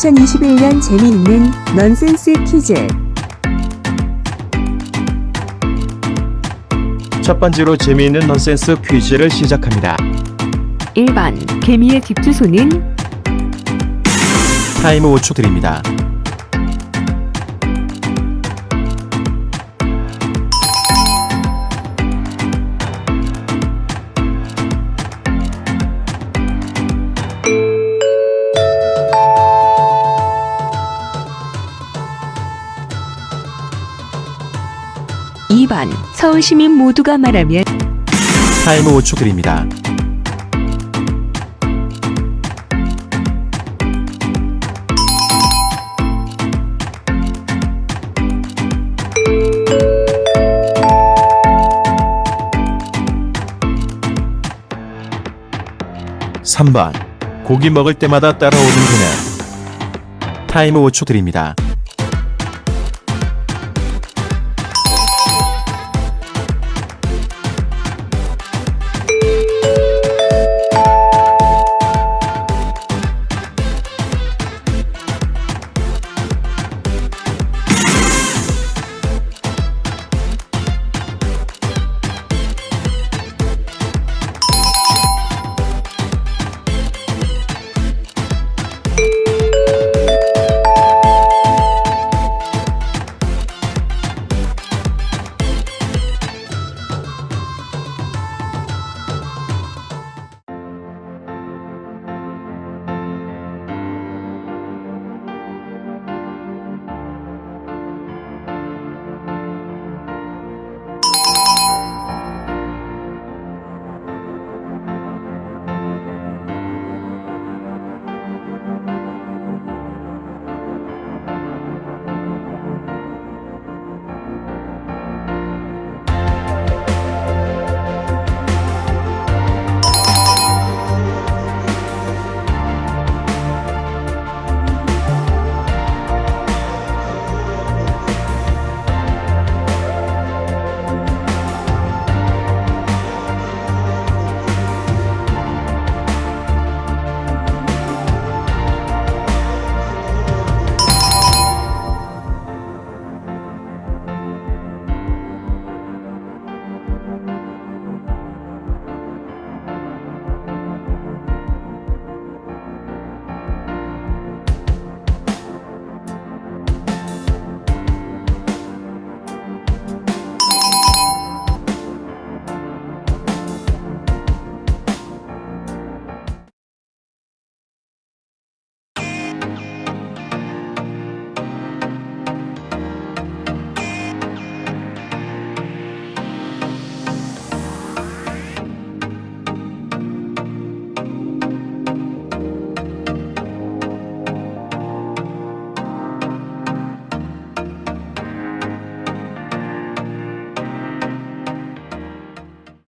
2021년 재미있는 넌센스 퀴즈. 첫 번째로 재미있는 넌센스 퀴즈를 시작합니다. 1번 개미의 집 주소는 타임 5초 드립니다. 이번 서울 시민 모두가 말하면 타임 5초 드립니다. (3번) 고기 먹을 때마다 따라오는 그녀 타임 5초 드립니다.